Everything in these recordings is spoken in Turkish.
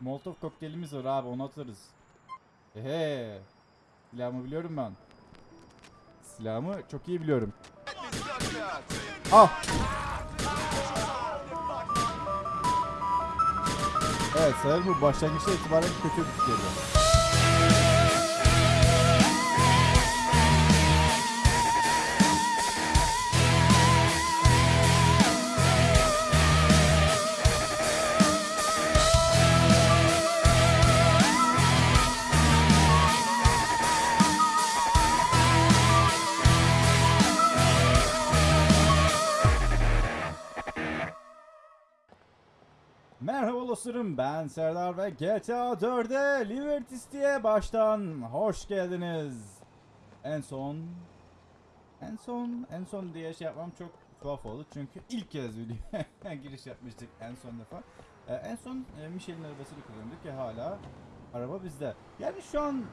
Molotov kokteylimiz var abi onu atarız. Ehe. Silahımı biliyorum ben. Silahımı çok iyi biliyorum. Ah! Evet sanırım bu başlangıçta itibaren kötü bir fikirdi. Ben Serdar ve GTA 4'e Liberty baştan hoş geldiniz. En son en son en son diye şey yapmam çok tuhaf oldu çünkü ilk kez videoya giriş yapmıştık en son defa. Ee, en son e, Michel'in arabasını kullanıyorduk ki hala araba bizde. Yani şu an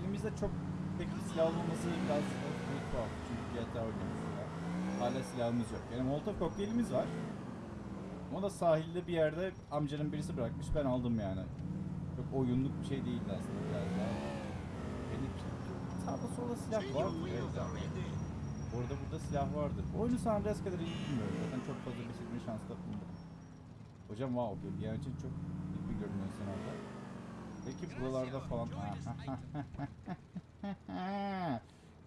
elimizde çok bir silah olmaması biraz bir tuhaf çünkü GTA oynuyoruz. Hala silahımız yok. Yani Molotov kokteylimiz var. O da sahilde bir yerde amcanın birisi bırakmış ben aldım yani. Çok oyunluk bir şey değildi aslında biraz daha. Benim sağda solda silah var. Evet abi. Orada burada silah vardır. Oyunu San Andreas kadar iyi bilmiyorum. Zaten çok fazla bitirme şansı da bulmadım. Hocam wow bir yer için çok iyi bir görünüyorsun orada. Peki buralarda falan...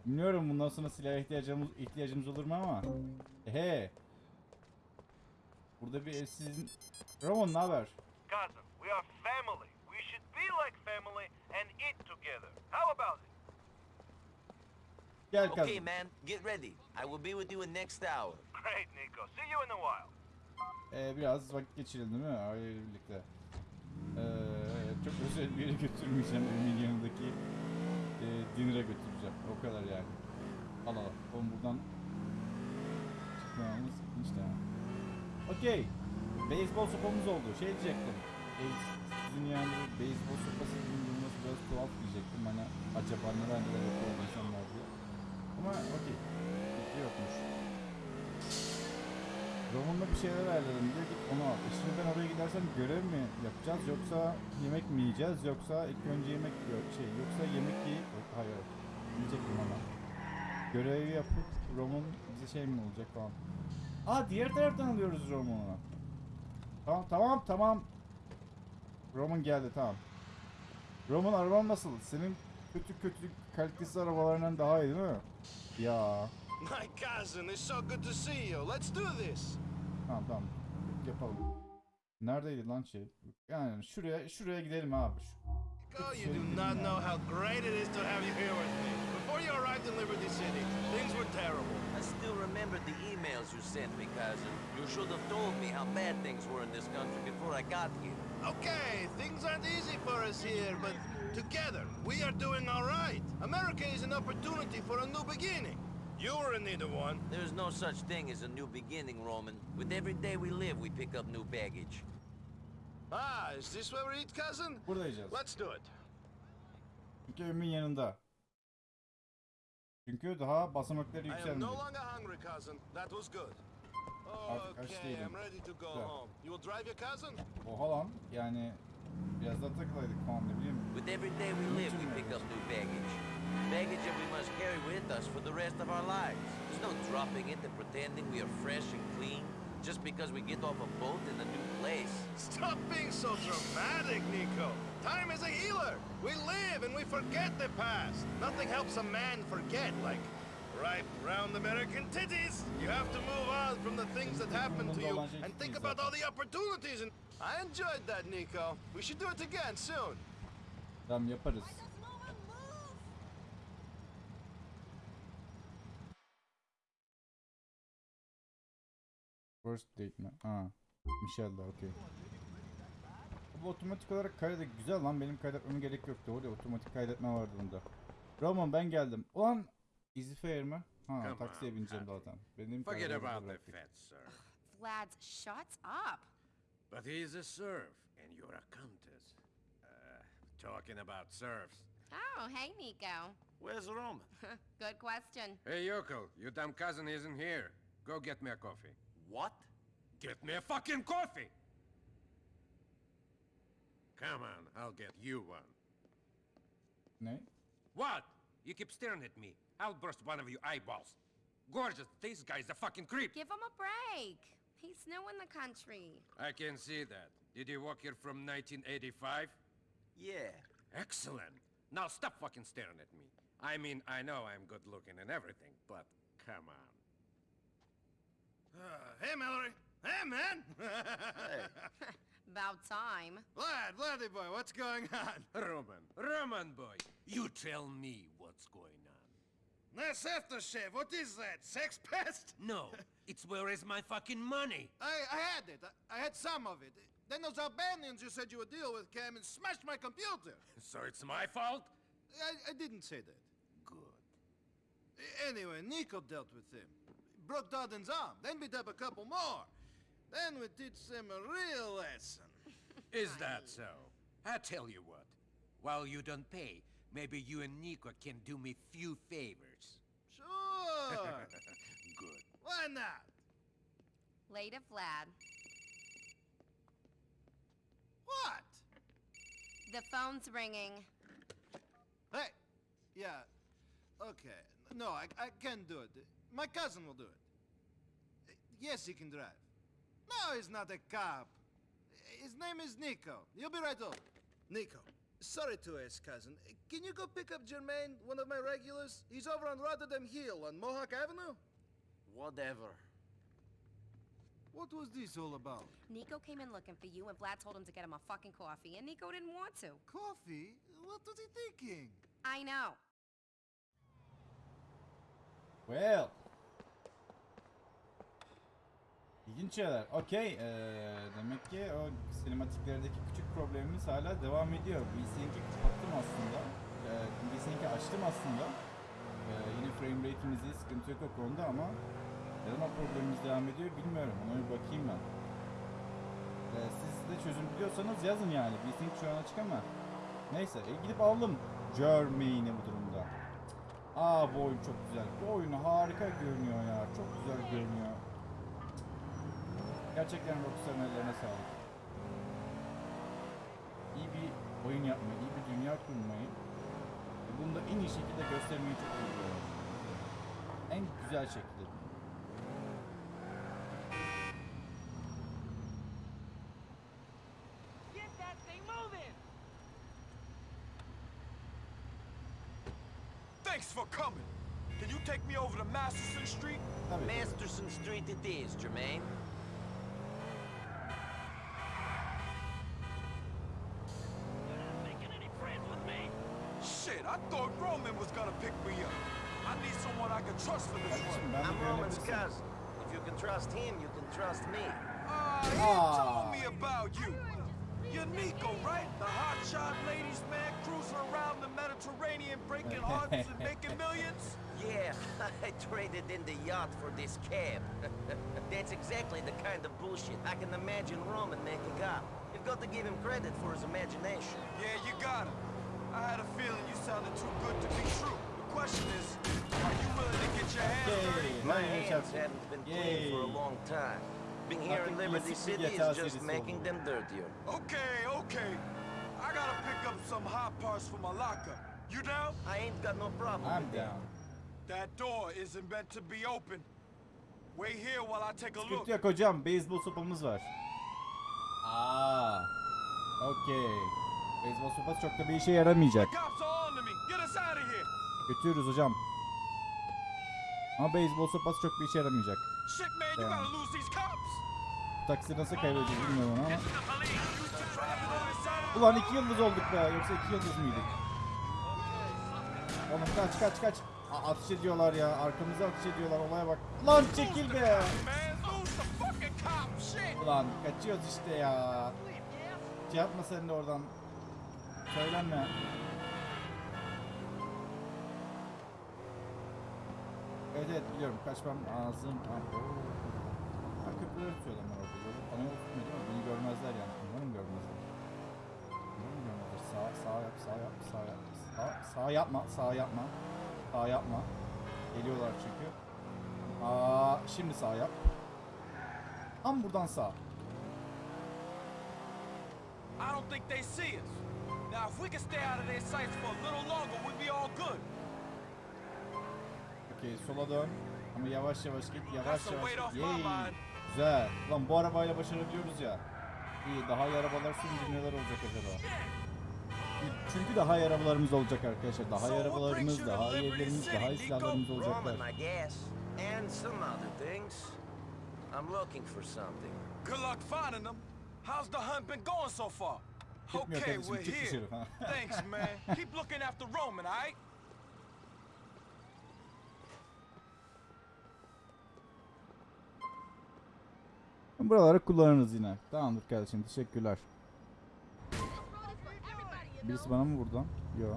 Bilmiyorum bundan sonra silah ihtiyacımız, ihtiyacımız olur mu ama. Ehe. Burada bir evsizin... Ramon ne haber? Cousin, we are family. We should be like family and eat together. How about it? Gel Okay, kazım. man, get ready. I will be with you in next hour. Great, Nico. See you in a while. Ee, biraz vakit geçirelim değil mi? Aileyle birlikte. Ee, çok özel bir yere götürmeyeceğim. Evimin yanındaki e, dinner'a götüreceğim. O kadar yani. Al al. Oğlum buradan çıkmamamız işte. Okey. Beyzbol sopamız oldu. Şey diyecektim. E, sizin yani beyzbol sopası bulunması biraz tuhaf diyecektim. Hani acaba neden böyle yapıyor insanlar diye. Ama okey. Fikri yokmuş. Roman'la bir şeyler ayarladım diyor git onu al. E şimdi ben oraya gidersem görev mi yapacağız yoksa yemek mi yiyeceğiz yoksa ilk önce yemek yok şey yoksa yemek yiyip hayır yiyecektim ama. Görevi yapıp Roman bize şey mi olacak falan. Aa diğer taraftan alıyoruz Roman'ı. Tamam tamam tamam. Roman geldi tamam. Roman araban nasıl? Senin kötü kötü kalitesiz arabalarından daha iyi değil mi? Ya. My cousin, it's so good to see you. Let's do this. Tamam tamam. Yapalım. Neredeydi lan şey? Yani şuraya şuraya gidelim abi. Oh, you do not know how great it is to have you here with me. Before you arrived in Liberty City, things were terrible. I still remember the emails you sent me, cousin. You should have told me how bad things were in this country before I got here. Okay, things aren't easy for us here, but together we are doing all right. America is an opportunity for a new beginning. You were in need of one. There's no such thing as a new beginning, Roman. With every day we live, we pick up new baggage. Ah, is this where we eat, cousin? Burada yiyeceğiz. Let's do it. Çünkü evimin yanında. Çünkü daha basamakları I am yükselmedi. no longer hungry, cousin. That was good. Artık aç Okay, değilim. I'm ready to go Güzel. home. You will drive your cousin? Oha lan yani biraz daha takılaydık falan ne bileyim. With every day we live, we pick up new baggage. Baggage that we must carry with us for the rest of our lives. There's no dropping it and pretending we are fresh and clean just because we get off a boat in a new place. Stop being so dramatic, Nico. Time is a healer. We live and we forget the past. Nothing helps a man forget like ripe, round American titties. You have to move on from the things that happened to you and think about all the opportunities. And I enjoyed that, Nico. We should do it again soon. Tamam yaparız. First date mi? Ha. Michelle'da okey. Bu otomatik olarak kaydet güzel lan benim kaydetmeme gerek yoktu. Orada otomatik kaydetme vardı bunda. Roman ben geldim. Ulan Easy Fare mi? Ha Come taksiye on, bineceğim Happy. zaten. Benim Forget about the bıraktık. fence, sir. Lads, shut up. But he's a serf, and you're a countess. Uh, talking about serfs. Oh, hey, Nico. Where's Roman? Good question. Hey, Yoko, your damn cousin isn't here. Go get me a coffee. What? Get me a fucking coffee! Come on, I'll get you one. No? What? You keep staring at me. I'll burst one of your eyeballs. Gorgeous, this guy's a fucking creep. Give him a break. He's new in the country. I can see that. Did you walk here from 1985? Yeah. Excellent. Now stop fucking staring at me. I mean, I know I'm good looking and everything, but come on. Uh, hey, Mallory. Hey, man. About time. Vlad, Vladdy boy, what's going on? Roman, Roman boy, you tell me what's going on. Nice aftershave. What is that? Sex pest? No, it's where is my fucking money? I, I had it. I, I had some of it. Then those Albanians you said you would deal with came and smashed my computer. So it's my fault? I, I didn't say that. Good. Anyway, Nico dealt with him. Broke Darden's arm, then beat up a couple more. Then we teach them a real lesson. Is that so? I tell you what, while you don't pay, maybe you and Nico can do me few favors. Sure. Good. Why not? Later, Vlad. What? The phone's ringing. Hey. Yeah. Okay. No, I, I can't do it. My cousin will do it. Uh, yes, he can drive. No, he's not a cop. His name is Nico. He'll be right over. Nico, sorry to ask, cousin. Can you go pick up Jermaine, one of my regulars? He's over on Rotterdam Hill on Mohawk Avenue. Whatever. What was this all about? Nico came in looking for you, and Vlad told him to get him a fucking coffee, and Nico didn't want to. Coffee? What was he thinking? I know. Well. İlginç şeyler. Okey. eee, demek ki o sinematiklerdeki küçük problemimiz hala devam ediyor. VSync'i kapattım aslında. Eee VSync'i açtım aslında. Eee, yine frame rate'imizi sıkıntı yok o konuda ama neden o problemimiz devam ediyor bilmiyorum. Ona bir bakayım ben. Eee, siz de çözüm biliyorsanız yazın yani. VSync şu an açık ama. Neyse e, gidip aldım Jermaine'i bu durumda. Aa bu oyun çok güzel. Bu oyun harika görünüyor ya. Çok güzel görünüyor. Gerçekten Rockstar'ın ellerine sağlık. İyi bir oyun yapmayı, iyi bir dünya kurmayı ve bunu da en iyi şekilde göstermeyi çok biliyorlar. En güzel şekilde. Get that thing moving! Thanks for coming. Can you take me over to Masterson Street? Masterson Street it is, Jermaine. Trust for this one. ben I'm Roman's güvenebilirsin. cousin. If you can trust him, you can trust me. Ah, he Ah. told me about you. You're Nico, right? The hotshot ladies man cruising around the Mediterranean, breaking hearts and making millions? Yeah, I traded in the yacht for this cab. That's exactly the kind of bullshit I can imagine Roman making up. You've got to give him credit for his imagination. Yeah, you got him. I had a feeling you sounded too good to be true. Question is, are you willing to get your hands dirty? My hands haven't been clean for a long time. Being here in Liberty City is just making them dirtier. Okay, okay. I gotta pick up some hot parts for my lockup. You down? I ain't got no problem I'm down. That door isn't meant to be open. Wait here while I take a look. Yok hocam. Beyzbol sopamız var. Aa. Okey. Beyzbol sopası çok da bir işe yaramayacak. Götürürüz hocam. Ama beyzbol sopası çok bir işe yaramayacak. Bu taksi nasıl kaybedeceğiz bilmiyorum ama. Ulan iki yıldız olduk be. Yoksa iki yıldız mıydık? Oğlum kaç kaç kaç. Aa, ateş ediyorlar ya. Arkamıza ateş ediyorlar. Olaya bak. Lan çekil be. Ulan kaçıyoruz işte ya. Şey yapma sen de oradan. Söylenme. Evet evet biliyorum kaçmam lazım. Ha, köprüleri tutuyorlar ben orada. Yolu bana yol değil mi? Beni görmezler yani. Umarım görmezler. Umarım görmezler. Sağ, sağ yap, sağ yap, sağ yap. Sağ, sağ yapma, sağ yapma. Sağ yapma. Geliyorlar çünkü. Aa, şimdi sağ yap. Tam buradan sağ. I don't think they see us. Now, if we can stay out of their sights for a little longer, we'll be all good. Okey sola dön. Ama yavaş yavaş git. Yavaş yavaş git. Yay. Güzel. Lan bu arabayla başarabiliyoruz ya. İyi daha iyi arabalar sürünce neler olacak acaba? Çünkü daha iyi arabalarımız olacak arkadaşlar. Daha iyi arabalarımız, daha iyi evlerimiz, daha iyi silahlarımız olacaklar. Roman, I guess. And some other things. I'm looking for something. Good luck finding them. How's the hunt been going so far? Okay, we're here. Thanks, man. Keep looking after Roman, alright? Buraları kullanırız yine. Tamamdır kardeşim teşekkürler. Birisi bana mı vurdu? Yo.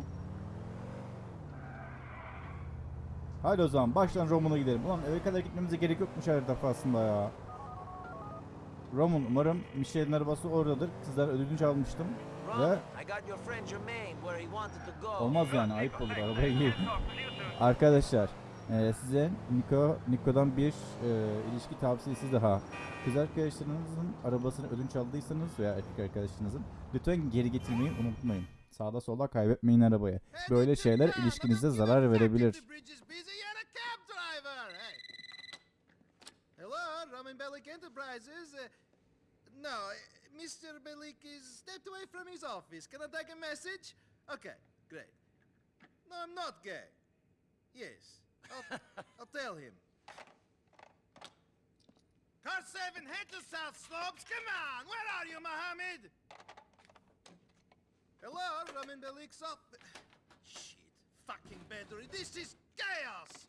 Hadi o zaman baştan Roman'a gidelim. Ulan eve kadar gitmemize gerek yokmuş her defasında ya. Roman umarım Michelle'in arabası oradadır. Sizden ödünç almıştım. Ve olmaz yani ayıp olur arabaya gireyim. Arkadaşlar e, size Nico Nico'dan bir e, ilişki tavsiyesi daha. Kız arkadaşlarınızın arabasını ödünç aldıysanız veya erkek arkadaşınızın lütfen geri getirmeyi unutmayın. Sağda solda kaybetmeyin arabayı. Böyle şeyler ilişkinize zarar verebilir. Roman Bellic Enterprises. Uh, no, uh, Mr. Bellic is stepped away from his office. Can I take a message? Okay, great. No, I'm not gay. Yes, I'll, I'll tell him. Car 7, head to South Slopes. Come on, where are you, Mohammed? Hello, Roman Belic's office. Shit, fucking battery. This is chaos.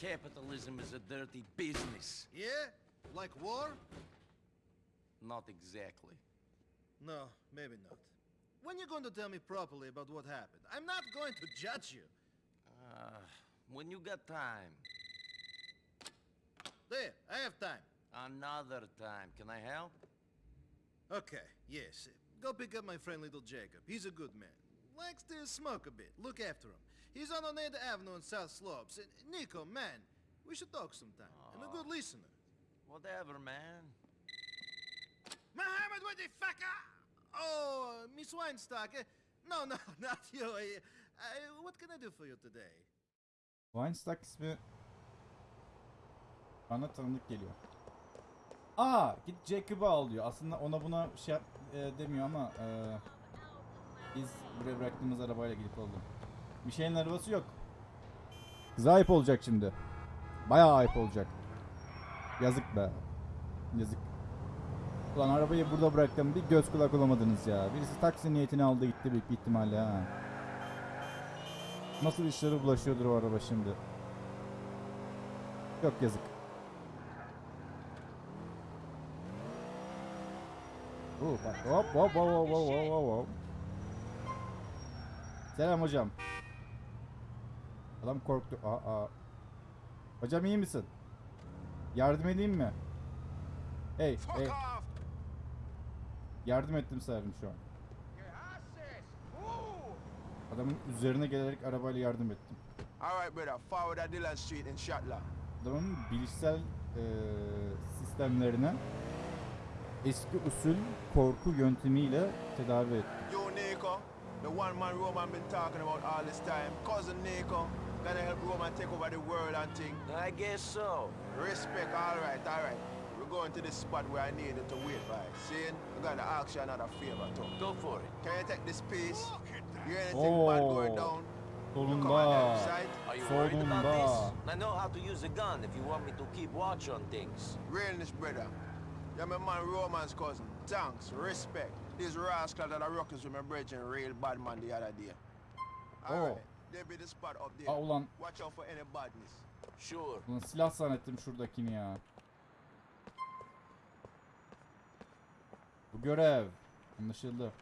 Capitalism is a dirty business. Yeah? Like war? Not exactly. No, maybe not. When you going to tell me properly about what happened? I'm not going to judge you. Uh, when you got time. There, I have time. Another time. Can I help? Okay, yes. Go pick up my friend little Jacob. He's a good man. Likes to smoke a bit. Look after him. He's on Oneida Avenue in South Slopes. And Nico, man, we should talk sometime. I'm a good listener. Whatever, man. Mohammed, what the fuck? ah? Oh, Miss Weinstock. eh, No, no, not you. what can I do for you today? Weinstock ismi bana tanıdık geliyor. Aa git Jacob'ı al diyor. Aslında ona buna şey yap, e, demiyor ama e, biz buraya bıraktığımız arabayla gidip. Bir şeyin arabası yok. Kıza ayıp olacak şimdi. Bayağı ayıp olacak. Yazık be. Yazık. Ulan arabayı burada bıraktım. Bir göz kulak olamadınız ya. Birisi taksi niyetini aldı gitti büyük ihtimalle ha. Nasıl işlere bulaşıyordur o araba şimdi. Yok yazık. Oo, bak hop hop hop hop hop hop hop. Selam hocam. Adam korktu. Aa, aa. Hocam iyi misin? Yardım edeyim mi? Hey, hey. Yardım ettim sanırım şu an. Adamın üzerine gelerek arabayla yardım ettim. All right, brother. Forward at Dillon Street in Shatla. Adamın bilişsel eee, sistemlerine eski usul korku yöntemiyle tedavi ettim. You, Nico, the one man Roman been talking about all this time. Cousin Nico, gonna help Roman take over the world and thing. I guess so. Respect, all right, all right. We're going to this spot where I needed to wait by. Seeing, I'm gonna ask you another favor, too. Go for it. Can you take this piece? Going Oh. Sonunda. this? I know how to use a gun if you want me to keep watch on things. Realness, brother. You're my man Roman's cousin. Thanks, respect. These rascals that are rockers with my brethren, real bad man the other day. All Oh. right, there be the spot up there. Aa ulan, Watch out for any badness. Sure. ulan silah zannettim şuradakini ya. Bu görev. Anlaşıldı.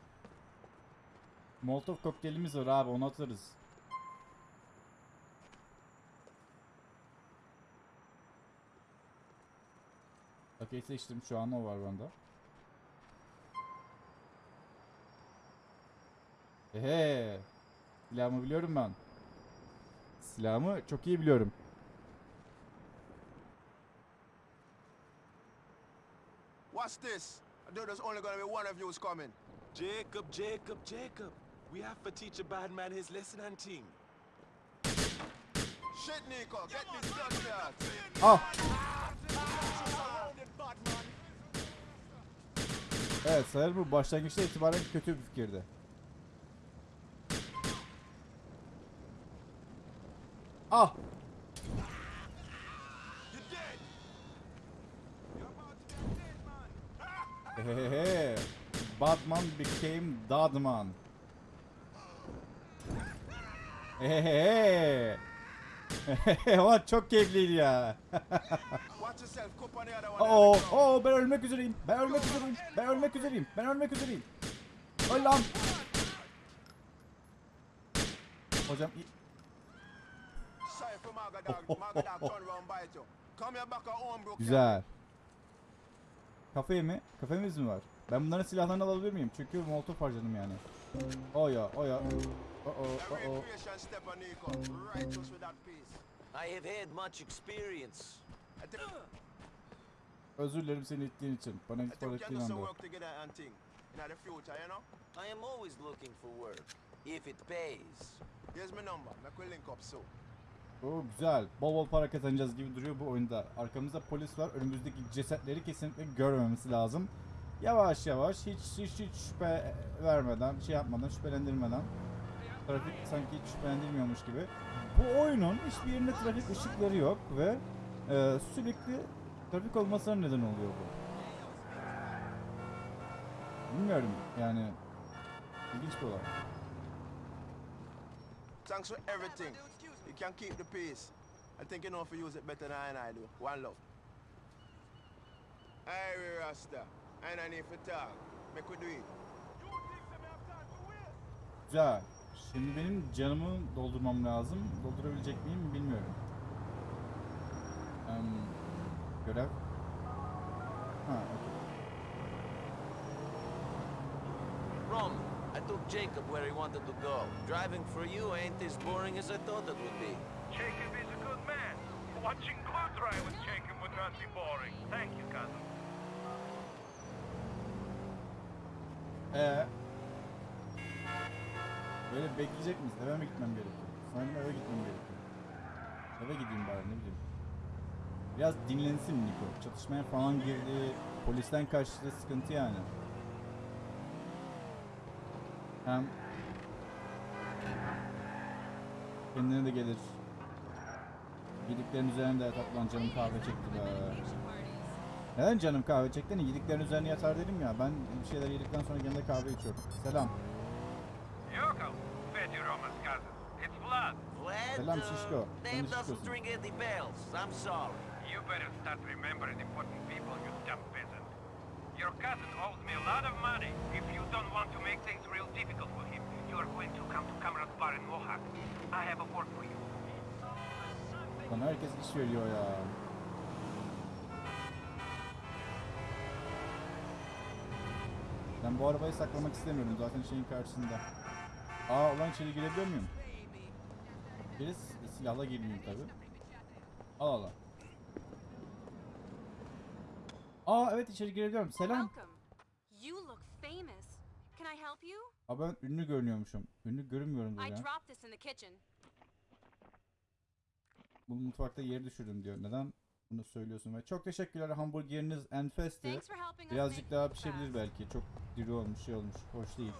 Molotov kokteylimiz var abi onu atarız. Okey seçtim şu an o var bende. Ehe. Silahımı biliyorum ben. Silahımı çok iyi biliyorum. What's this? I know there's only gonna be one of you who's coming. Jacob, Jacob, Jacob. We have to teach a bad man his lesson and thing. Shit, Nico, get this done here. Ah! Evet sanırım bu başlangıçta itibaren kötü bir fikirdi. Ah! Hehehe. Batman became Dadman. Hehehe. Ulan çok keyifliydi ya. Oo, oo ben ölmek üzereyim. Ben ölmek üzereyim. Ben ölmek üzereyim. Ben ölmek üzereyim. Öl lan. Hocam güzel. Kafeye mi? Kafemiz mi var? Ben bunların silahlarını alabilir miyim? Çünkü molotof harcadım yani. O ya, that piece. I have had much experience. Özür dilerim seni ittiğin için. Bana I itibar think we can ettiğin anda. work together and thing. In the future, you know? I am always looking for work, if it pays. Here's my number. Make we link up soon. Oo güzel. Bol bol para kazanacağız gibi duruyor bu oyunda. Arkamızda polis var. Önümüzdeki cesetleri kesinlikle görmemesi lazım. Yavaş yavaş hiç hiç hiç şüphe vermeden, şey yapmadan, şüphelendirmeden. Trafik sanki hiç şüphelendirmiyormuş gibi. Bu oyunun hiçbir yerinde trafik ışıkları yok ve e, sürekli trafik olmasına neden oluyor bu. Bilmiyorum yani ilginç bir olay. Thanks for everything. You can keep the peace. I think you know if you use it better than I do. One love. Hey, Rasta. I don't need to talk. Make we do it. Güzel. Şimdi benim canımı doldurmam lazım. Doldurabilecek miyim bilmiyorum. Em, görev. Ha, okey. Rom, I took Jacob where he wanted to go. Driving for you ain't as boring as I thought it would be. Jacob is a good man. Watching glue dry with Jacob would not be boring. Thank you, cousin. Ee, böyle bekleyecek miyiz? Eve mi gitmem gerekiyor? Sanırım eve gitmem gerekiyor. Eve gideyim bari ne bileyim. Biraz dinlensin Niko. Çatışmaya falan girdi. Polisten kaçtı. Sıkıntı yani. Hem kendine de gelir. Yediklerin üzerinde yatar lan canım kahve çekti be. Neden canım kahve çekti? Hani yediklerin üzerine yatar dedim ya. Ben bir şeyler yedikten sonra genelde kahve içiyorum. Selam. Yoko, fed you Roman's cousin. It's blood. Vlad, Selam, Şişko. Doesn't Şişko'sun. I'm sorry. You better start remembering important people, you dumb peasant. Your cousin owes me a lot of money. If you don't want to make things real difficult for him, you are going to come to Cameron Bar in Mohawk. I have a work for you. Bana herkes iş veriyor ya. Ben bu arabayı saklamak istemiyorum. Zaten şeyin karşısında. Aa ulan içeri girebiliyor muyum? S- silahla girmeyeyim tabi. Al al. Aa evet içeri girebiliyorum. Selam. Aa ben ünlü görünüyormuşum. Ünlü görünmüyorumdur I ya. dropped this in the kitchen. Bu mutfakta yeri düşürdüm diyor. Neden bunu söylüyorsun? Ve çok teşekkürler hamburgeriniz enfesti. Birazcık daha pişebilir belki. Çok diri olmuş, şey olmuş. Hoş değil.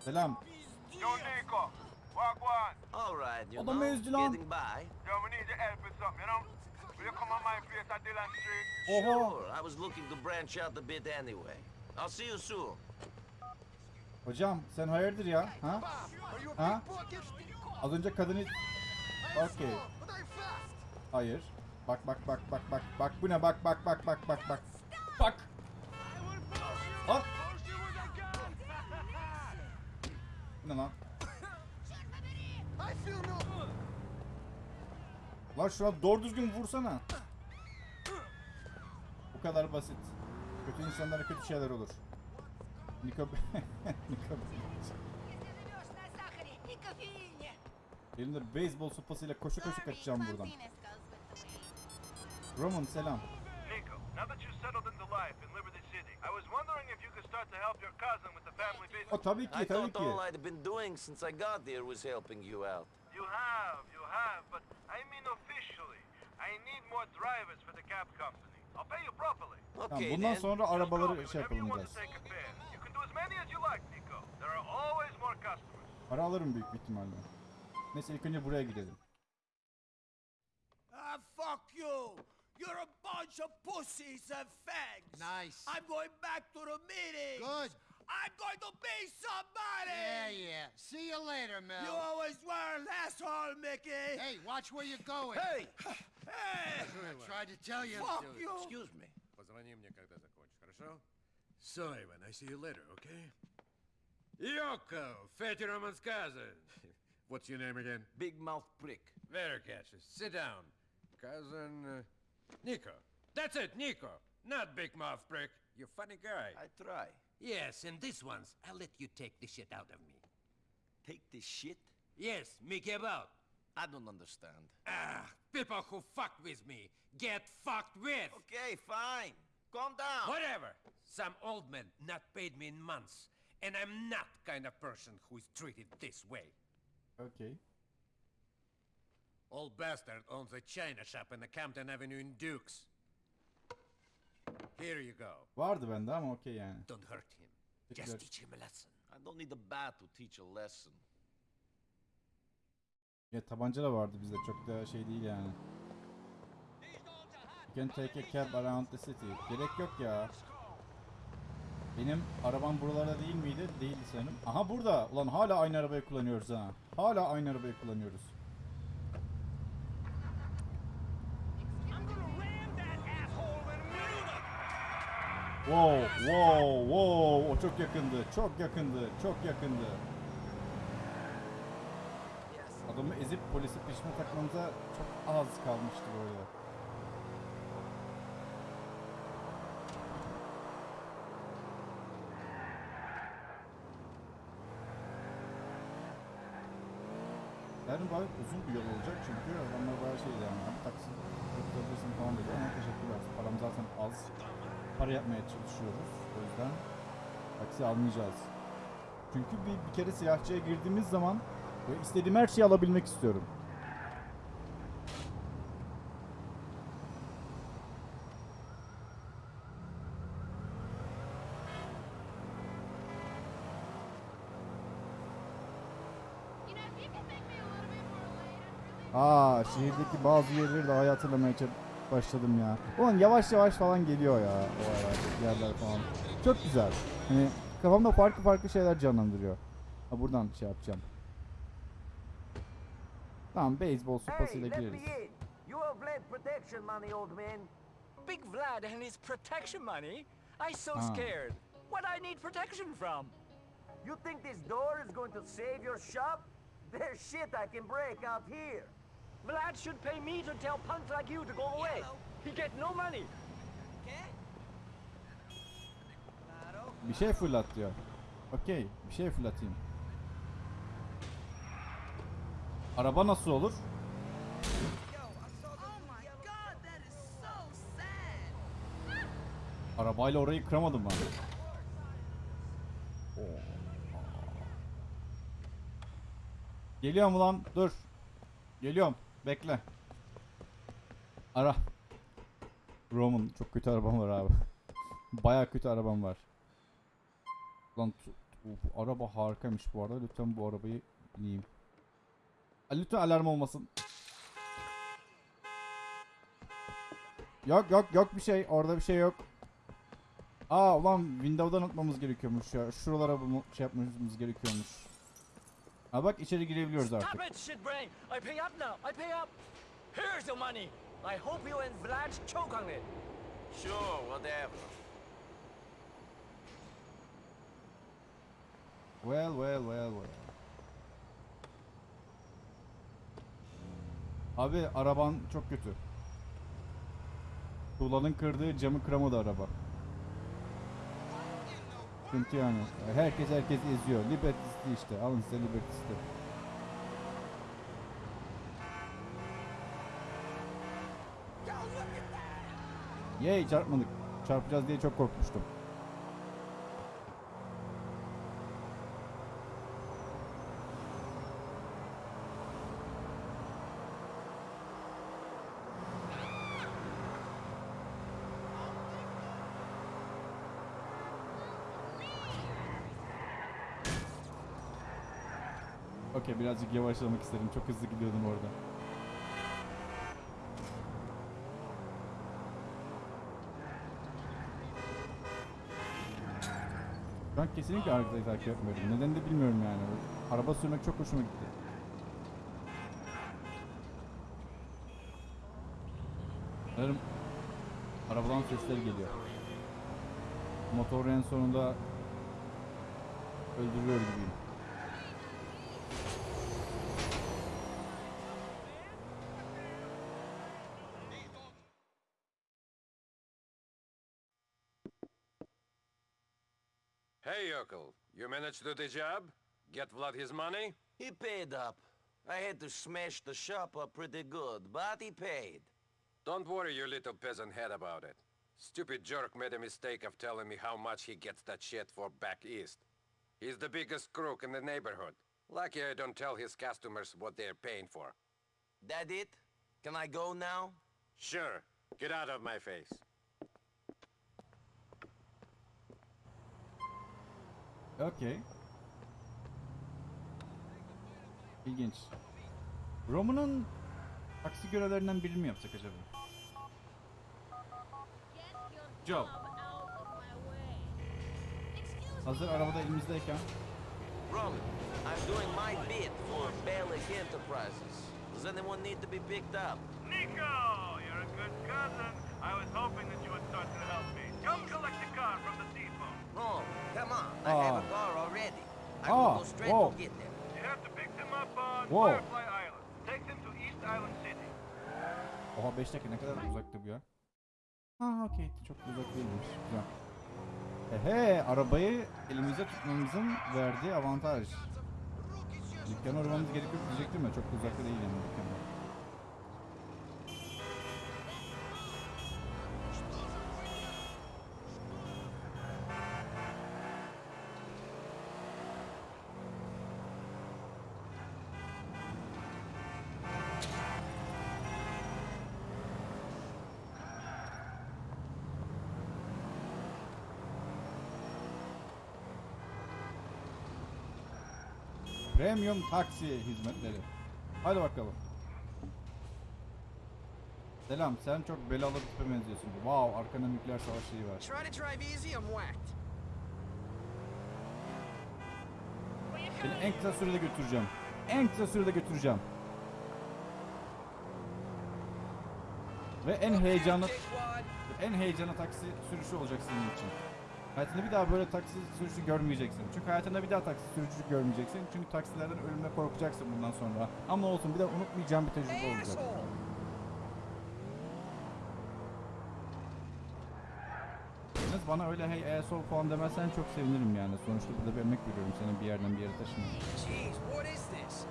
Selam. Yo, Nico. Wagwan. All right, you Adam know, ezdi lan. getting by. Yo, we need your help with something, you know? Will you come on my place at Dillon Street? Oha. Sure, I was looking to branch out a bit anyway. I'll see you soon. Hocam sen hayırdır ya? Ha? Ha? Az önce kadını... Okey. Hayır. Bak bak bak bak bak bak bu ne bak bak bak bak bak bak. Bak. Bu Ne lan? Lan şuna doğru düzgün vursana. Bu kadar basit. Kötü insanlara kötü şeyler olur. Niko... Niko... Elimde beyzbol sopasıyla koşu koşu kaçacağım buradan. Roman selam. Nico, now that you're settled into life in Liberty City, I was was wondering if you could start to help your cousin with the family business. O tabii I ki tabii thought all ki. I'd been doing since I got there was helping you out. You have, you have, but I mean officially. I need more drivers for the cab company. I'll pay you properly. Okay, bundan then. sonra arabaları şey whenever you yapalım want biraz. to take a fare. You can do as many as you like, Nico. There are always more customers. Para alırım büyük bir ihtimalle. Neyse ilk önce buraya gidelim. Ah, fuck you! You're a bunch of pussies and fags! Nice. I'm going back to the meeting! Good. I'm going to be somebody! Yeah, yeah. See you later, Mel. You always were an asshole, Mickey! Hey, watch where you're going. Hey! Hey! I tried to tell you. Fuck you! Excuse me. Позвони мне, когда закончишь, хорошо? So, Ivan, I see you later, okay? Yoko, Fatty Roman's cousin. What's your name again? Big mouth prick. Very catchy. Sit down. Cousin... Uh, Nico. That's it, Nico. Not Big Mouth Prick. You funny guy. I try. Yes, and this one's, I'll let you take the shit out of me. Take this shit? Yes, Mickey about. I don't understand. Ah, people who fuck with me get fucked with. Okay, fine. Calm down. Whatever. Some old man not paid me in months, and I'm not kind of person who is treated this way. Okay. Old bastard owns a china shop in the Campton Avenue in Dukes. Here you go. Vardı bende ama okey yani. Don't hurt him. Just teach him a lesson. I don't need a bat to teach a lesson. Ya tabanca da vardı bizde çok da şey değil yani. You can take a cab around the city. Gerek yok ya. Benim arabam buralarda değil miydi? Değildi sanırım. Aha burada. Ulan hala aynı arabayı kullanıyoruz ha. Hala aynı arabayı kullanıyoruz. I'm gonna ram that asshole in the middle of Wow, wow, wow. O çok yakındı. Çok yakındı. Çok yakındı. Adamı ezip polisi peşime takmamıza çok az kalmıştı böyle. Yani bayağı uzun bir yol olacak çünkü adamlar bayağı şey yani "Abi taksi yapabilirsin falan dedi ama teşekkürler. Param zaten az. Para yapmaya çalışıyoruz. O yüzden taksi almayacağız. Çünkü bir, bir kere silahçıya girdiğimiz zaman böyle istediğim her şeyi alabilmek istiyorum. Aa şehirdeki bazı yerleri daha iyi hatırlamaya ça- başladım ya. Ulan yavaş yavaş falan geliyor ya o aralar, yerler falan. Çok güzel. Hani kafamda farklı farklı şeyler canlandırıyor. Ha buradan şey yapacağım. Tamam beyzbol sopasıyla gireriz. Big Vlad and his protection money? I so Ah. scared. What I need protection from? You think this door is going to save your shop? There's shit I can break out here. Vlad should pay me to tell punks like you to go away. He get no money. Bir şey fırlat diyor. Okey bir şey fırlatayım. Araba nasıl olur? Arabayla orayı kıramadım ben. Oo. Geliyorum ulan dur. Geliyorum bekle. Ara. Roman çok kötü arabam var abi. Baya kötü arabam var. Lan bu araba harikaymış bu arada. Lütfen bu arabayı bineyim. Lütfen alarm olmasın. Yok yok yok bir şey. Orada bir şey yok. Aa ulan Windows'dan atmamız gerekiyormuş ya. Şuralara bunu şey yapmamız gerekiyormuş. Ha bak içeri girebiliyoruz artık. Stop it, shitbrain! I pay up now. I pay up. Here's the money. I hope you and Vlad choke on it. Sure, whatever. Well well well well. Abi araban çok kötü. Tuğlanın kırdığı camı kıramadı araba. Sıkıntı yani. Herkes herkes eziyor. Liberty'si işte. Alın size Liberty'si. Yay çarpmadık. Çarpacağız diye çok korkmuştum. Okey birazcık yavaşlamak istedim. Çok hızlı gidiyordum orada. Ben kesinlikle arkayı takip etmiyorum. Neden de bilmiyorum yani. Araba sürmek çok hoşuma gitti. Sanırım arabadan sesler geliyor. Motor en sonunda öldürüyor gibiyim. Hey, Yokel, you managed to do the job? Get Vlad his money? He paid up. I had to smash the shop up pretty good, but he paid. Don't worry your little peasant head about it. Stupid jerk made a mistake of telling me how much he gets that shit for back east. He's the biggest crook in the neighborhood. Lucky I don't tell his customers what they're paying for. That it? Can I go now? Sure, get out of my face. Okey. İlginç. Roman'ın taksi görevlerinden birini mi yapsak acaba? Job. Hazır arabada elimizdeyken. Roman, I'm doing my bit for Balik Enterprises. Does anyone need to be picked up? Nico, you're a good cousin. I was hoping that you would start to help me. Come collect the car from the depot. No, come on. I have a Ah. car already. I Ah, will go straight whoa. to get there. You have to pick them up on Whoa. Firefly Island. Take them to East Island City. Oha 5 dakika ne kadar uzaktı bu ya. Ha okey çok uzak değilmiş. Güzel. Ehe arabayı elimizde tutmamızın verdiği avantaj. Dükkana uğramamız gerek yok diyecektim ya çok uzakta değil yani dükkana. Premium taksi hizmetleri. Hadi bakalım. Selam, sen çok belalı bir tipe benziyorsun. Wow, arkana nükleer savaş şeyi var. Try to drive easy, I'm whacked. Seni en kısa sürede götüreceğim. En kısa sürede götüreceğim. Ve en heyecanlı en heyecanlı taksi sürüşü olacak senin için. Hayatında bir daha böyle taksi sürüşü görmeyeceksin. Çünkü hayatında bir daha taksi sürüşü görmeyeceksin. Çünkü taksilerden ölümle korkacaksın bundan sonra. Ama olsun bir de unutmayacağım bir tecrübe olacak. Yalnız bana öyle hey asshole falan demezsen çok sevinirim yani. Sonuçta burada bir emek veriyorum senin bir yerden bir yere taşımaya. Jeez, what is this?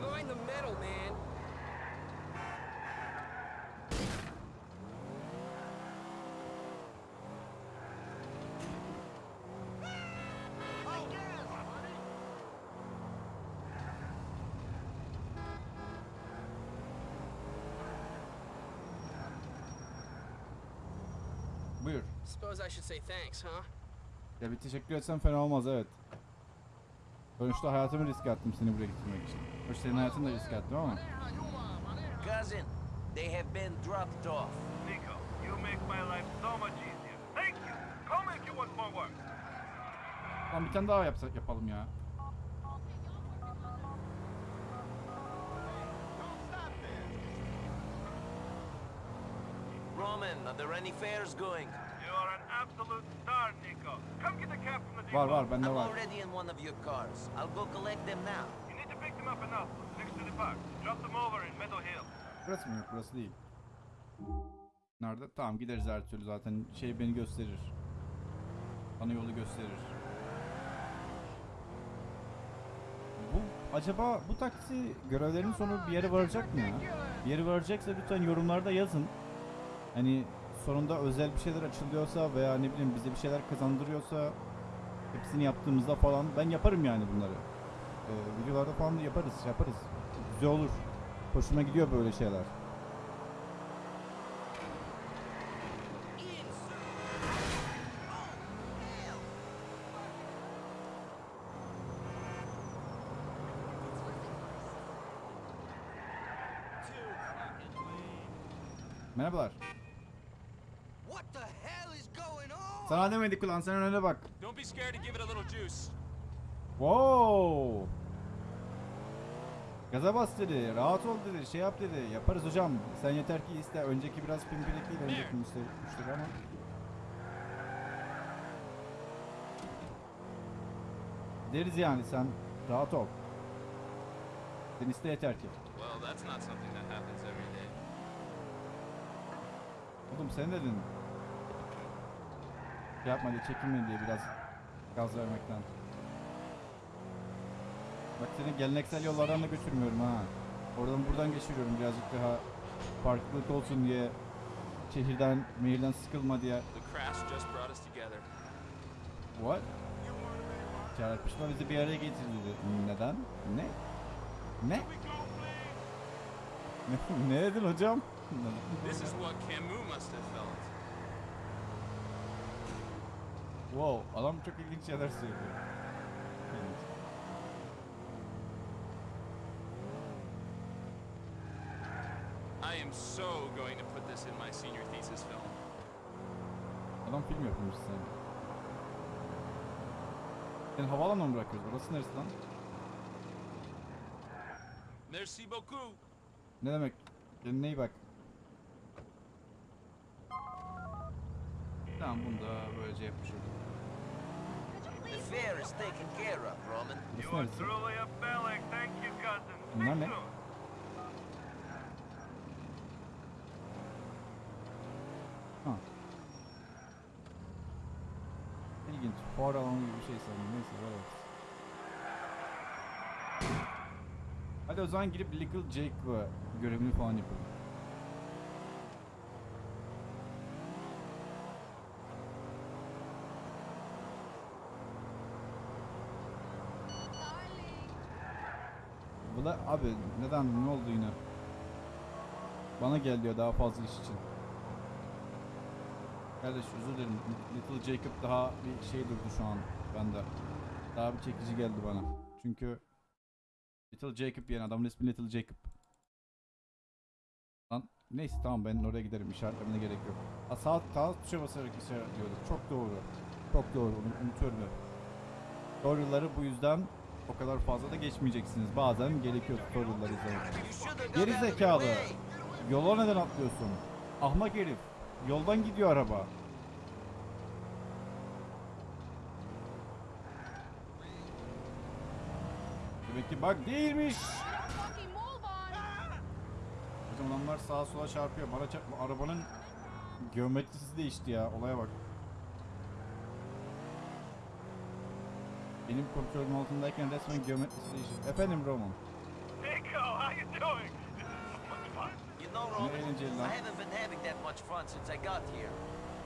Mind the metal, man. Buyur. Suppose I should say thanks, huh? Ya bir teşekkür etsem fena olmaz evet. Sonuçta hayatımı riske attım seni buraya getirmek için. Hoş senin hayatını da riske attım ama. Cousin, they have been dropped off. Nico, you make my life so much easier. Thank you. Call me if you want more work. Tamam bir tane daha yapsak yapalım ya. Roman, are there any fares going? You are an absolute star, Nico. Come get the cab from the depot. Var var bende I'm var. already in one of your cars. I'll go collect them now. You need to pick them up in Oslo, next to the park. Drop them over in Meadow Hill. Burası mı yok burası değil. Nerede? Tamam gideriz her türlü zaten şey beni gösterir. Bana yolu gösterir. Bu acaba bu taksi görevlerinin sonu bir yere varacak mı ya? Bir yere varacaksa lütfen yorumlarda yazın. Hani sonunda özel bir şeyler açılıyorsa veya ne bileyim bize bir şeyler kazandırıyorsa hepsini yaptığımızda falan ben yaparım yani bunları. Ee, videolarda falan yaparız şey yaparız. Güzel olur. Hoşuma gidiyor böyle şeyler. Merhabalar. Sana demedik ulan sen önüne bak. Wow. Gaza bas dedi, rahat ol dedi, şey yap dedi. Yaparız hocam. Sen yeter ki iste. Önceki biraz pimpirikliydi önceki müşteri, müşteri ama. Deriz yani sen rahat ol. Sen iste yeter ki. Well, that's not something that happens every day. Oğlum sen dedin. Şey yapma diye çekinme diye biraz gaz vermekten. Bak seni geleneksel yollardan da götürmüyorum ha. Oradan buradan geçiriyorum birazcık daha farklılık olsun diye. Şehirden, mehirden sıkılma diye. What? Çarpışma bizi bir araya getirdi. Neden? Ne? Ne? Ne, ne dedin hocam? This is what Camus must have felt. Wow, adam çok ilginç şeyler söylüyor. İlginç. I am so going to put this in my senior thesis film. Adam film yapmış sen. Seni havaalanına mı bırakıyoruz? Orası neresi lan? Merci beaucoup. Ne demek? Kendine iyi bak. Tamam bunu da böylece yapmış olduk. The fair is taken care of, Roman. Burası neresi? Truly a Bellic. Thank you, cousin. Bunlar ne? Ha. İlginç. Fuar alanı gibi bir şey sanırım. Neyse whatever. Hadi o zaman girip Little Jake'la görevini falan yapalım. Da abi neden ne oldu yine? Bana gel diyor daha fazla iş için. Kardeş özür dilerim. Little Jacob daha bir şey durdu şu an bende. Daha bir çekici geldi bana. Çünkü Little Jacob yani adamın ismi Little Jacob. Lan neyse tamam ben oraya giderim işaretlemene gerek yok. Ha, sağ, sağ tuşa basarak işaretliyorduk. Çok doğru. Çok doğru unutuyorum. Tutorial'ları bu yüzden o kadar fazla da geçmeyeceksiniz. Bazen gerekiyor tutorial'ları izlemek. Geri zekalı. Yola neden atlıyorsun? Ahmak herif. Yoldan gidiyor araba. Demek ki bak değilmiş. Adamlar sağa sola çarpıyor. Bana çarpma. Arabanın geometrisi değişti ya. Olaya bak. Benim kontrolüm altındayken resmen geometrisi değişti. Efendim Roman. Nico, how you doing? This is so much fun. You know, Roman, I haven't been having that much fun since I got here.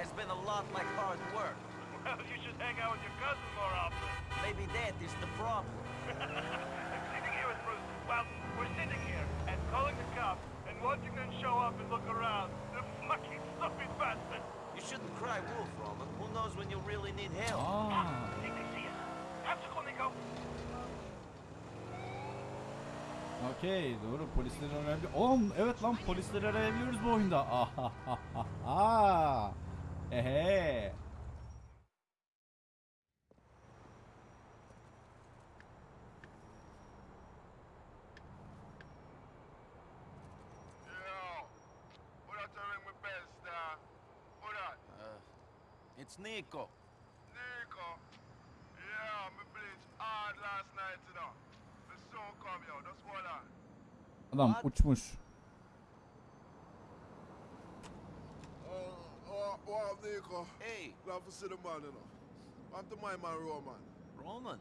It's been a lot like hard work. Well, you should hang out with your cousin more often. Maybe that is the problem. I'm sitting here with Bruce. Well, we're sitting here and calling the cops and watching them show up and look around. The fucking stupid bastard. You shouldn't cry wolf, Roman. Who knows when you really need help? Ah. Aa. Okey doğru polisleri arayabiliyor. Oğlum evet lan polisleri arayabiliyoruz bu oyunda. Ahahaha. Ehe. Yo, who Adam uçmuş. Oh, oh, oh, Nico. Hey, Glad to see the man, you know. I'm to my man, Roman. Roman.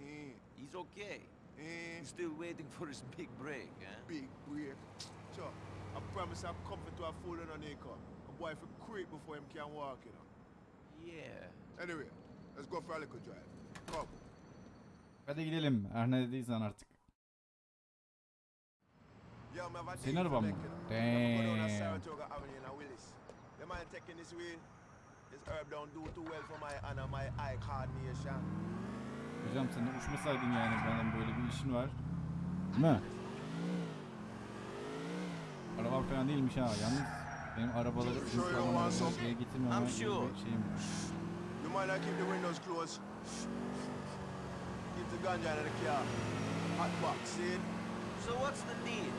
Eh, He's okay. eh, He's still waiting for his big break, huh? big break. Sure. I promise I'm coming to a fool, you know, Nico. A boy for creep before him can walk, you know. Yeah. Anyway, let's go for a little drive. Come. Hadi gidelim. Her ne dediysen artık. Senin araban mı? Damn. Saratoga Avenue in a Willis. The man taking this wheel. This herb don't do too well for my honor, my eye coordination. Hocam sen de uçmasaydın yani. Benim böyle bir işin var. Değil mi? Arabam falan değilmiş ha. Yalnız Benim arabaları some? şeye getirmemem gibi bir şeyim var. You might not keep the windows closed. The ganja in the car. Hot box, see? So what's the deal?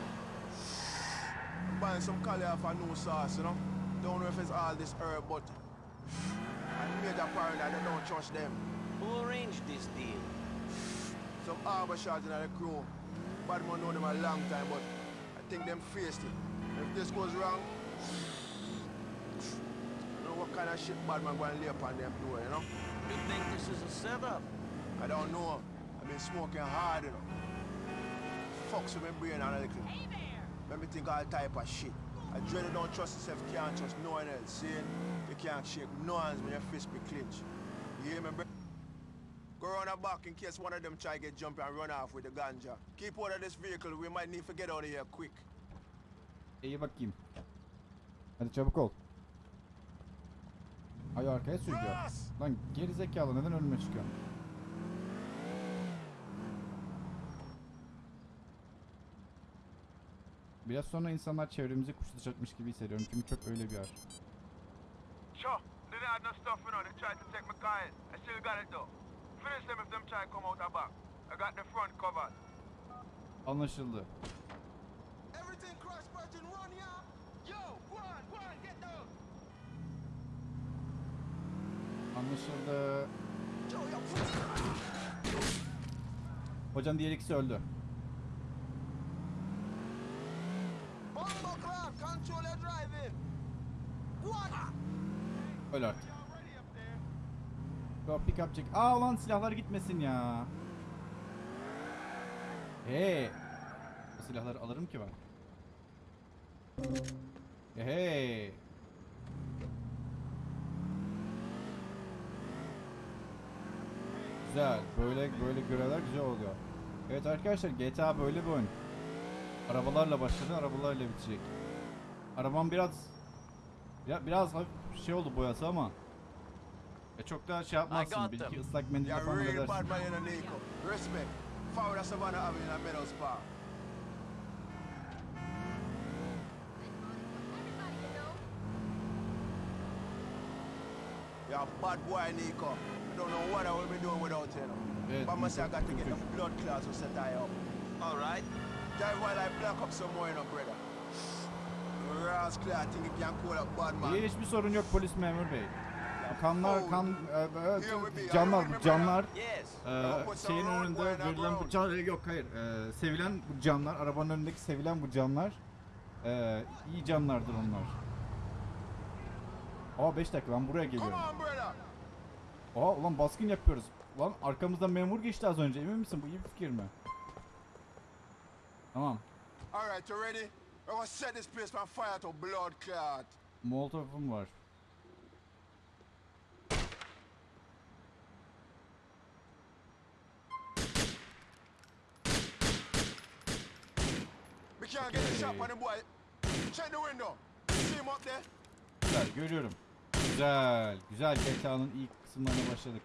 I'm Buying some cauliflower new sauce, you know? Don't know if it's all this herb, but I'm major parent that they don't trust them. Who arranged this deal? Some harbor shots in the crew. Bad man know them a long time, but I think them faced it. If this goes wrong, I don't know what kind of shit bad man going to lay upon them door, you know? You think this is a setup? I don't know. I've been smoking hard, you know. Fucks with my brain and a little. Make me think all type of shit. I dread you don't trust yourself, can't trust no one else. See? You can't shake no hands when your fist be clenched. You hear me, bro? Go around the back in case one of them try to get jump and run off with the ganja. Keep out of this vehicle, we might need to get out of here quick. İyi bakayım. Hadi çabuk ol. Ay arkaya sürüyor. Lan geri zekalı neden önüme çıkıyor? Biraz sonra insanlar çevremizi kuşatacakmış gibi hissediyorum çünkü çok öyle bir yer. Sure, they didn't have no stuff, you know. They tried to take my car in. I still got it though. Finish them if them try to come out the back. I got the front covered. Anlaşıldı. Everything crash, Virgin, run, yeah? Yo, run, run, get down! Anlaşıldı. Hocam diğer ikisi öldü. Bombo clap, control your driving! What? Öl artık. Pick up check. Aa lan silahlar gitmesin ya. Hey. Bu silahları alırım ki ben. Hey. Güzel. Böyle böyle görevler güzel oluyor. Evet arkadaşlar GTA böyle bir oyun. Arabalarla başladı, arabalarla bitecek. Arabam biraz ya biraz hafif şey oldu boyası ama ya çok da şey yapmazsın. Bir iki ıslak You're falan edersin. a bad boy, Nico. I don't know what I will be doing without you. Evet, but I must say I got to get the blood clots to set I up. All right. Drive while I block up some more, you know, brother. İyi hiçbir sorun yok polis memur bey. Kanlar, kan, e, e, canlar, canlar e, şeyin önünde verilen bu can, yok hayır, e, sevilen bu canlar, arabanın önündeki sevilen bu canlar, e, iyi canlardır onlar. Aa 5 dakika ben buraya geliyorum. Aa ulan baskın yapıyoruz. Lan arkamızdan memur geçti az önce emin misin bu iyi bir fikir mi? Tamam. All right, you ready? We're gonna set this place on fire to blood clot. Molotov'um var. We can't get a shot on the boy. Check the window. See him up there? Güzel görüyorum. Güzel. Güzel GTA'nın ilk kısımlarına başladık.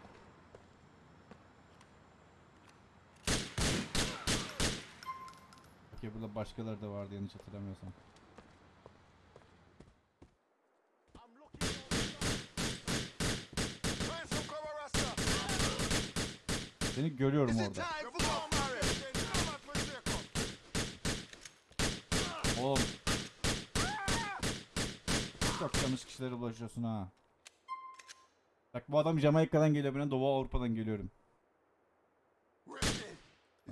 Okey burada başkaları da vardı yanlış hatırlamıyorsam. Seni görüyorum orada. Oğlum. Çok yanlış kişilere ulaşıyorsun ha. Bak bu adam Jamaika'dan geliyor ben Doğu Avrupa'dan geliyorum.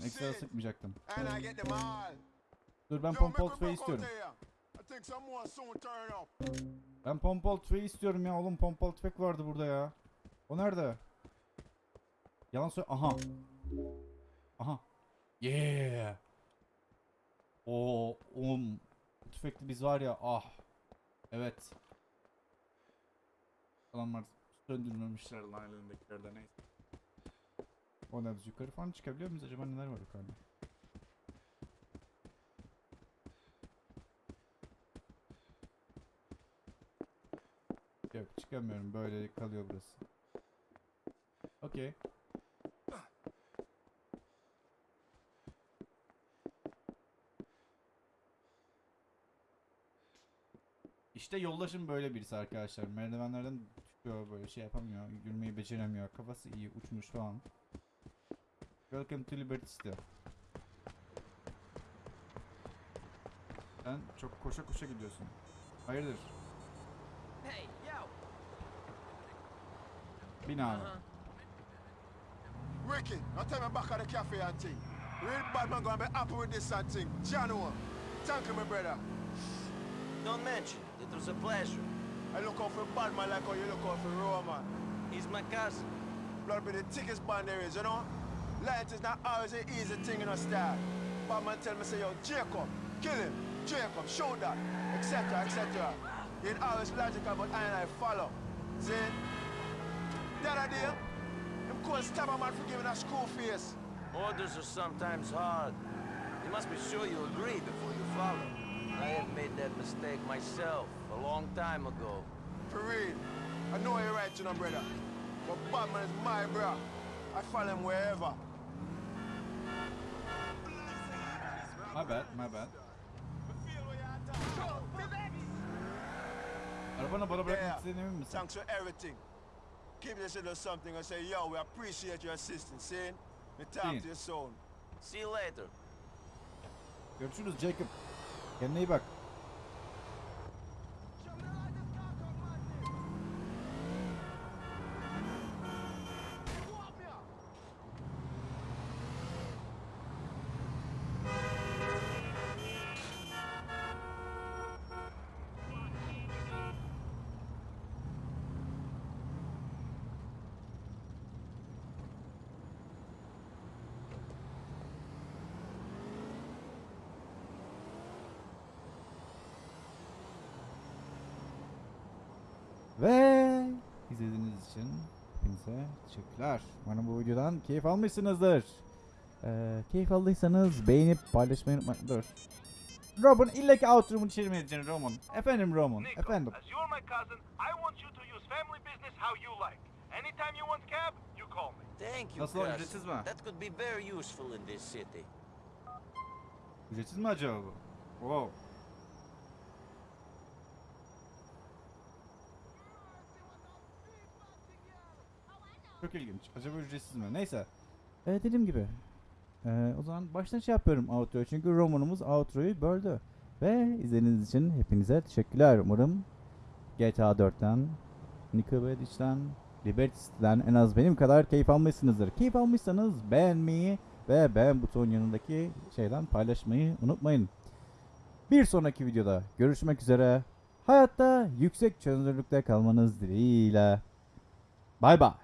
Ekstra sıkmayacaktım. Dur ben we tüfeği istiyorum. Ben pompalı tüfeği istiyorum ya oğlum pompalı tüfek vardı burada ya. O nerede? Yalan söyle. Aha. Aha. Yeah. Oo. Bu tüfekli biz var ya ah. Evet. Adamlar söndürmemişler lan elindekilerden neyse. O ne biz yukarı falan çıkabiliyor muyuz acaba neler var yukarıda? Yok çıkamıyorum böyle kalıyor burası. Okey. İşte yoldaşım böyle birisi arkadaşlar. Merdivenlerden çıkıyor böyle şey yapamıyor. Yürümeyi beceremiyor. Kafası iyi uçmuş falan. Welcome to Liberty City. Sen çok koşa koşa gidiyorsun. Hayırdır? Hey, yo. Bin abi. Ricky, now tell me back at the cafe and thing. Real bad man gonna be happy with this and thing. Jano, thank you, my brother. Don't mention it. It was a pleasure. I look out for bad man like how you look out for Roman. He's my cousin. Blood be the thickest band there is, you know? Light is not always an easy thing in a style. Bad man tell me, say, yo, Jacob, kill him. Jacob, show that, etc., etc. It always logical, but I and I follow. See? That idea, him could stab a man for giving a school face. Orders are sometimes hard. You must be sure you agree before you follow. I have made that mistake myself a long time ago. For real. I know you're right, you know, brother. But Batman is my bro. I follow him wherever. My bad, my bad. Arabanı bana bırakmak Yeah. istediğin emin misin? Thanks for everything. Keep this little something and say, yo, we appreciate your assistance, see? Me talk to you soon. See you later. Görüşürüz Jacob. Kendine iyi bak. Ve izlediğiniz için hepinize teşekkürler. Umarım bu videodan keyif almışsınızdır. Ee, keyif aldıysanız beğenip paylaşmayı unutmayın. Dur. Robin illa ki outro'umu çevirmeyeceksin Roman. Efendim Roman. Nico, Efendim. as you're my cousin, I want you to use family business how you like. Anytime you want cab, you call me. Thank you, Nasıl cousin. ücretsiz mi? That could be very useful in this city. Ücretsiz mi acaba bu? Wow. Çok ilginç. Acaba ücretsiz mi? Neyse. Ee, dediğim gibi. Ee, o zaman baştan şey yapıyorum outro'yu. Çünkü romanımız outro'yu böldü. Ve izlediğiniz için hepinize teşekkürler. Umarım GTA 4'ten, Nico Beldic'ten, Liberty City'den en az benim kadar keyif almışsınızdır. Keyif almışsanız beğenmeyi ve beğen butonun yanındaki şeyden paylaşmayı unutmayın. Bir sonraki videoda görüşmek üzere. Hayatta yüksek çözünürlükte kalmanız dileğiyle. Bay bay.